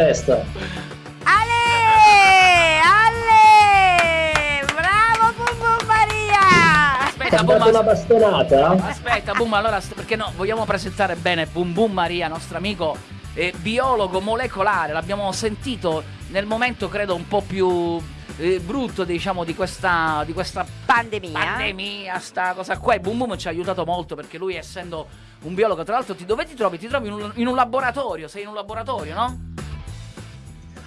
testa. Ale! Ale! Bravo Bum Bum Maria! Aspetta, ha Boom, una as- bastonata? aspetta, Boom, allora, perché no, vogliamo presentare bene Boom Boom Maria, nostro amico eh, biologo molecolare, l'abbiamo sentito nel momento, credo, un po' più eh, brutto, diciamo, di questa, di questa Pandemia. pandemia, sta cosa qua. E Boom Boom ci ha aiutato molto perché lui, essendo un biologo, tra l'altro, ti, dove ti trovi? Ti trovi in un, in un laboratorio, sei in un laboratorio, no?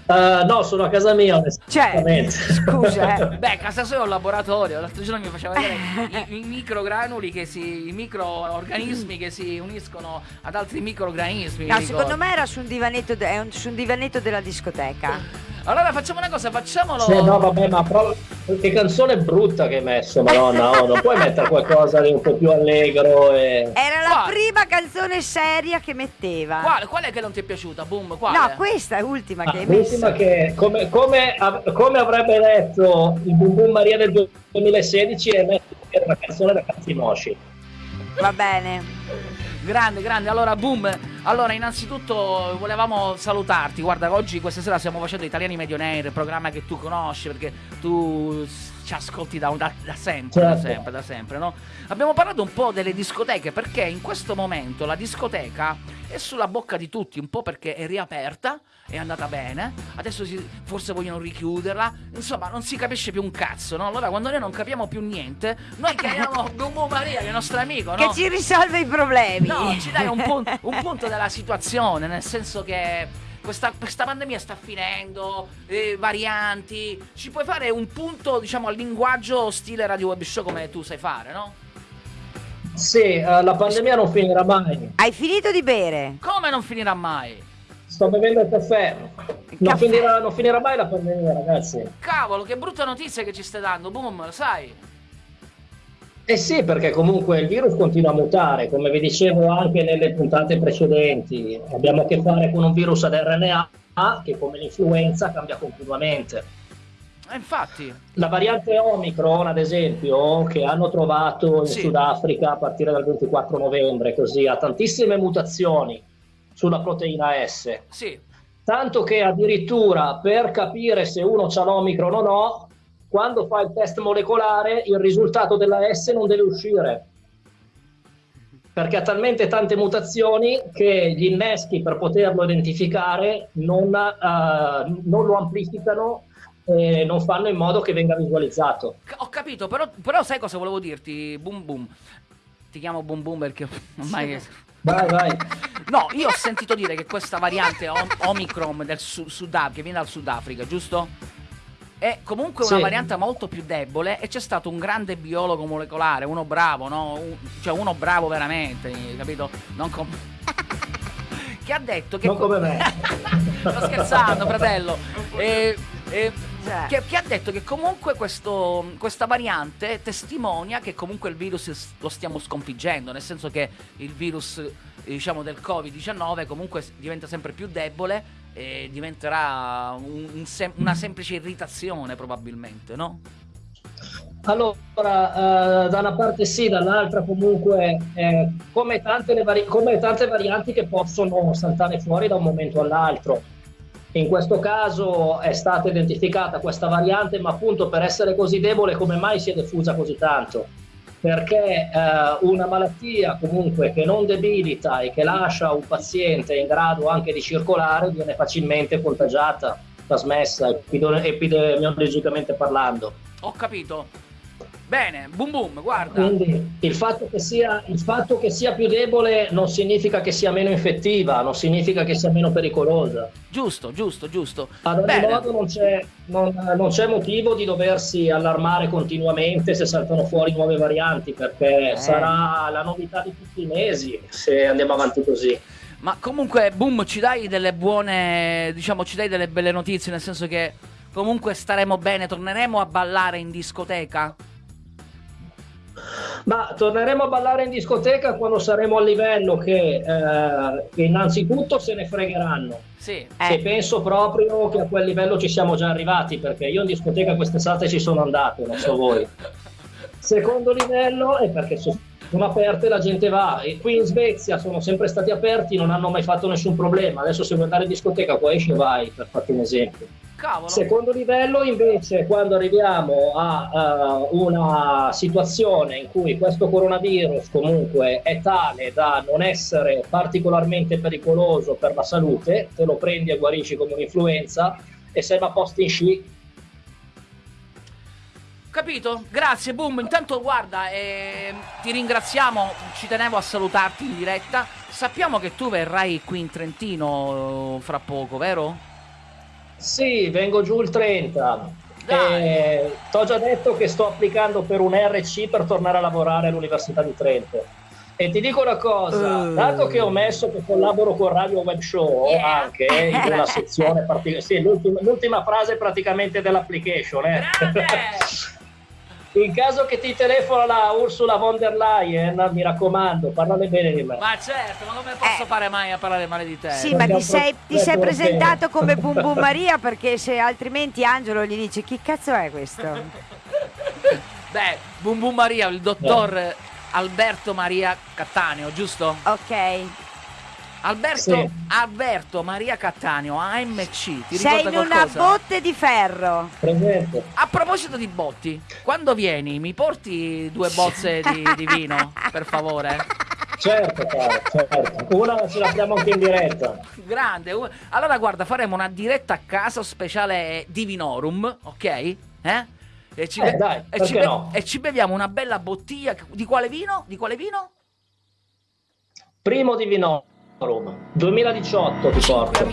Eh, no, sono a casa mia, Cioè, scusa, eh. Beh, casa sua è un laboratorio. L'altro giorno mi faceva vedere i, i microgranuli che si. i microorganismi che si uniscono ad altri microorganismi. No, secondo me era su un divanetto, de- su un divanetto della discoteca. Allora facciamo una cosa, facciamolo. Sì, no, vabbè, ma pro- che canzone brutta che hai messo, madonna, oh, non puoi mettere qualcosa di un po' più allegro e... Era la Quale? prima canzone seria che metteva. Quale, quale che non ti è piaciuta? Boom, quale? No, questa è l'ultima che Ah, hai messo. l'ultima che, come, come, av- come avrebbe detto il Boom Boom Maria del 2016 è mettere una canzone da cazzi mosci. Va bene. Grande, grande. Allora, boom. Allora, innanzitutto volevamo salutarti. Guarda, oggi, questa sera, stiamo facendo Italiani Medionaire, programma che tu conosci perché tu ci ascolti da, da- da sempre, da Certo. sempre, da sempre, no? Abbiamo parlato un po' delle discoteche perché in questo momento la discoteca è sulla bocca di tutti, un po' perché è riaperta, è andata bene, adesso si- forse vogliono richiuderla, insomma, non si capisce più un cazzo, no? Allora, quando noi non capiamo più niente, noi chiamiamo Boom Maria, che è il nostro amico, no? Che ci risolve i problemi. No, ci dai un, pun- un punto della situazione, nel senso che questa, questa pandemia sta finendo, eh, varianti, ci puoi fare un punto, diciamo, al linguaggio stile radio web show come tu sai fare, no? Sì, eh, la pandemia non finirà mai. Hai finito di bere? Come non finirà mai? Sto bevendo il caffè. Non Caffè. finirà, non finirà mai la pandemia, ragazzi. Cavolo, che brutta notizia che ci stai dando, boom, lo sai? Eh sì, perché comunque il virus continua a mutare, come vi dicevo anche nelle puntate precedenti. Abbiamo a che fare con un virus ad RNA che come l'influenza cambia continuamente. E infatti, La variante Omicron, ad esempio, che hanno trovato in Sì. Sudafrica a partire dal 24 novembre, così ha tantissime mutazioni sulla proteina S. sì, Tanto che addirittura per capire se uno ha l'Omicron o no, quando fa il test molecolare il risultato della S non deve uscire. Perché ha talmente tante mutazioni che gli inneschi per poterlo identificare non, eh, non lo amplificano e non fanno in modo che venga visualizzato. Ho capito, però, però sai cosa volevo dirti, boom boom? Ti chiamo boom boom perché ormai... Vai, vai. No, io ho sentito dire che questa variante Om- Omicron del Su- Sudaf- che viene dal Sudafrica, giusto? È comunque una Sì. variante molto più debole e c'è stato un grande biologo molecolare, uno bravo, no? Un- cioè uno bravo veramente, capito? Non com- che ha detto che Non come me. Sto scherzando, fratello. E- e- Cioè. che, che ha detto che comunque questo- questa variante testimonia che comunque il virus lo stiamo sconfiggendo, nel senso che il virus eh, diciamo del Covid-19 comunque diventa sempre più debole e diventerà un- un sem- una semplice irritazione probabilmente, no? Allora, eh, da una parte sì, dall'altra comunque, eh, come, tante come tante varianti che possono saltare fuori da un momento all'altro. In questo caso è stata identificata questa variante, ma appunto per essere così debole, come mai si è diffusa così tanto? Perché eh, una malattia comunque che non debilita e che lascia un paziente in grado anche di circolare viene facilmente contagiata, trasmessa epide- epidemiologicamente parlando. Ho capito. Bene, boom boom, guarda. Quindi il fatto, che sia, il fatto che sia più debole non significa che sia meno infettiva, non significa che sia meno pericolosa. Giusto, giusto, giusto. Ad ogni Bene. modo non c'è, non- non c'è motivo di doversi allarmare continuamente se saltano fuori nuove varianti, perché Eh. sarà la novità di tutti i mesi se andiamo avanti così. Ma comunque, boom, ci dai delle buone, diciamo, ci dai delle belle notizie, nel senso che comunque staremo bene, torneremo a ballare in discoteca? Ma torneremo a ballare in discoteca quando saremo al livello che eh, innanzitutto se ne fregheranno. Sì. E Eh, penso proprio che a quel livello ci siamo già arrivati, perché io in discoteca quest'estate ci sono andato, non so voi. Secondo livello è perché so- sono aperte, la gente va. E qui in Svezia sono sempre stati aperti, non hanno mai fatto nessun problema. Adesso se vuoi andare in discoteca qua esci vai, per farti un esempio. Cavolo. Secondo livello invece quando arriviamo a uh, una situazione in cui questo coronavirus comunque è tale da non essere particolarmente pericoloso per la salute, te lo prendi e guarisci come un'influenza e sei a posto in sci Capito? Grazie, boom. Intanto guarda, eh, ti ringraziamo, ci tenevo a salutarti in diretta. Sappiamo che tu verrai qui in Trentino fra poco, vero? Sì, vengo giù il 30. Eh, Ti ho già detto che sto applicando per un RC per tornare a lavorare all'Università di Trento. E ti dico una cosa, uh. dato che ho messo che collaboro con Radio Web Show Yeah. anche in una sezione particolare, sì, l'ultima, l'ultima frase praticamente dell'application, eh. In caso che ti telefona la Ursula von der Leyen, mi raccomando, parlane bene di me. Ma certo, ma come posso Eh. fare mai a parlare male di te? Sì, ma Perché ti sei, ti sei presentato come Bum Bum Maria perché se altrimenti Angelo gli dice chi cazzo è questo? Beh, Bum Bum Maria, il dottor Alberto Maria Cattaneo, giusto? Ok. Alberto, Sì. Alberto Maria Cattaneo, AMC, ti Sei in una qualcosa? botte di ferro. Presente. A proposito di botti, quando vieni mi porti due bozze di, di vino, per favore? Certo, caro, certo. Una ce l'abbiamo anche in diretta. Grande. Allora guarda, faremo una diretta a casa speciale Divinorum, ok? Eh? E ci, Eh, be- dai, e ci be- no? e ci beviamo una bella bottiglia. Di quale vino? Di quale vino? Primo di Vinorum, 2018 ti porto.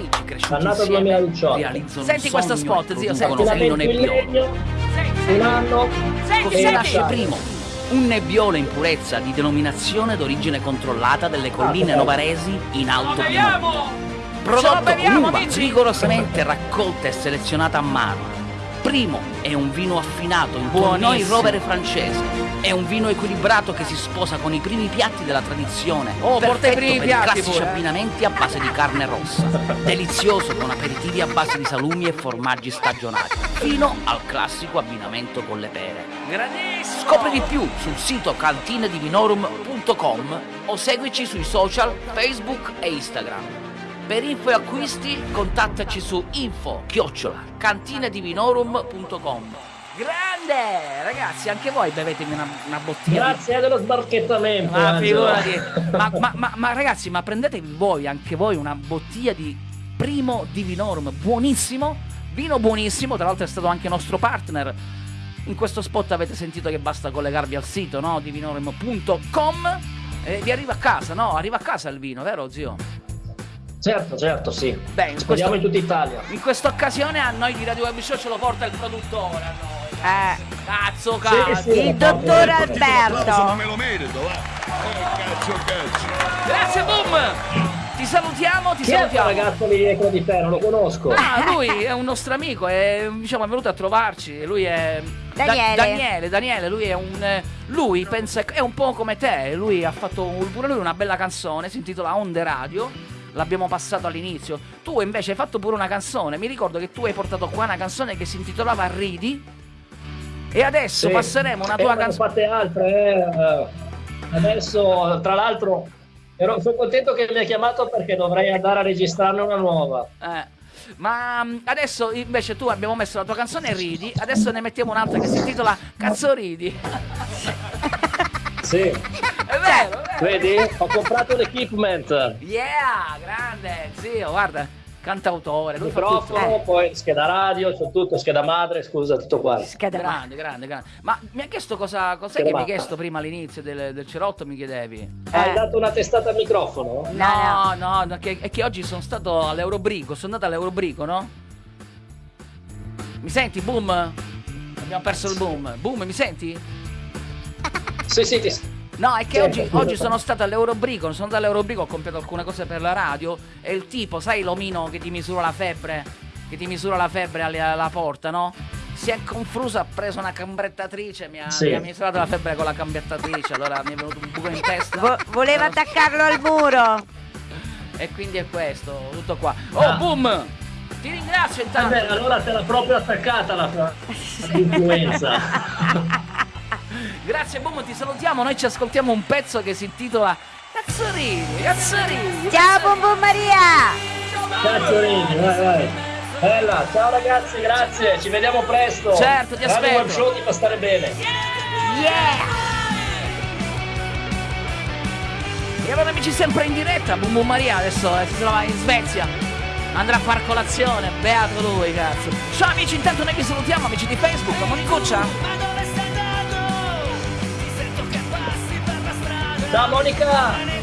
Annata insieme 2018. realizzano Senti questo spot, zio, senti. Vento il nebbiolo. legno, un anno Cosa e nasce primo? Un nebbiolo in purezza di denominazione d'origine controllata delle colline Ah, novaresi in Alto Piemonte. Prodotto con uva rigorosamente raccolta e selezionata a mano. Primo è un vino affinato in Buonoi rovere francese. È un vino equilibrato che si sposa con i primi piatti della tradizione. Oh, porta i primi piatti classici eh. abbinamenti a base di carne rossa. Delizioso con aperitivi a base di salumi e formaggi stagionati. Fino al classico abbinamento con le pere. Grandissimo! Scopri di più sul sito cantinedivinorum.com o seguici sui social Facebook e Instagram. Per info e acquisti contattaci su info chiocciola cantinedivinorum.com Grande! Ragazzi, anche voi bevetemi una, una bottiglia Grazie dello sbarchettamento. ma figurati, ma, ma- ma- ma ragazzi, ma prendetevi voi, anche voi, una bottiglia di primo Divinorum, buonissimo, vino buonissimo, tra l'altro è stato anche nostro partner. In questo spot avete sentito che basta collegarvi al sito, no? Divinorum.com e vi arriva a casa, no? Arriva a casa il vino, vero zio? Certo, certo, sì. Beh, in, Speriamo questo- in tutta Italia. in questa occasione a noi di Radio Web Show ce lo porta il produttore, a noi. Eh, Cazzo, cazzo! sì. il dottor L'applauso non Alberto. me lo merito, va. Oh, cazzo, cazzo. Grazie, boom! Ti salutiamo, ti Chi è salutiamo. ragazzo lì dietro di te? Non lo conosco. Ah, lui è un nostro amico, è, diciamo, è venuto a trovarci. Lui è. Da- Daniele. Daniele, Daniele, lui è un. eh, Lui pensa. È un po' come te. Lui ha fatto pure lui una bella canzone, si intitola Onde Radio. L'abbiamo passato all'inizio. Tu invece hai fatto pure una canzone. Mi ricordo che tu hai portato qua una canzone che si intitolava Ridi. E adesso Sì. passeremo una Eh, tua ne ho canzone. fatte altre. eh. Adesso, tra l'altro, ero- sono contento che mi hai chiamato perché dovrei andare a registrarne una nuova. Eh, ma mm, adesso invece tu abbiamo messo la tua canzone Ridi, adesso ne mettiamo un'altra che si intitola Cazzo Ridi. Sì, è vero. Vedi? Ho comprato l'equipment. Yeah, grande, zio, guarda, cantautore, lui fa tutto. Microfono, poi scheda radio, c'ho tutto, scheda madre, scusa, tutto qua. Scheda. Grande, grande, grande. Ma mi ha chiesto cosa, cos'è Scheda che mi hai chiesto prima all'inizio del, del cerotto, mi chiedevi? Hai Eh. dato una testata al microfono? No, No, no, no, che, è che oggi sono stato all'Eurobrico, sono andato all'Eurobrico, no? Mi senti, boom? Abbiamo perso il boom. Boom, mi senti? Sì, sì, ti... No, è che Sì, oggi, oggi sono stato all'Eurobrico, sono andato all'Eurobrico, ho comprato alcune cose per la radio e il tipo, sai l'omino che ti misura la febbre? Che ti misura la febbre alla, alla porta, no? Si è confuso, ha preso una cambrettatrice, mi ha, Sì. mi ha misurato la febbre con la cambrettatrice, allora mi è venuto un buco in testa. Vo- voleva Allora- attaccarlo al muro. E quindi è questo, tutto qua. Oh, Ah. boom! Ti ringrazio intanto. Vabbè, allora te l'ha proprio attaccata la l'influenza. Grazie Boom, ti salutiamo. Noi ci ascoltiamo un pezzo che si intitola Cazzorini, Cazzorini. Ciao Bum Bum Maria! Cazzorini, vai, vai. Bella, ciao ragazzi, grazie, ci vediamo presto. Certo, ti Radio aspetto. Web Show ti fa stare bene. Yeah! E allora amici sempre in diretta, Bum Bum Maria adesso eh, si trova in Svezia. Andrà a far colazione, beato lui, cazzo. Ciao amici, intanto noi vi salutiamo, amici di Facebook, Monicuccia. Ciao Monica!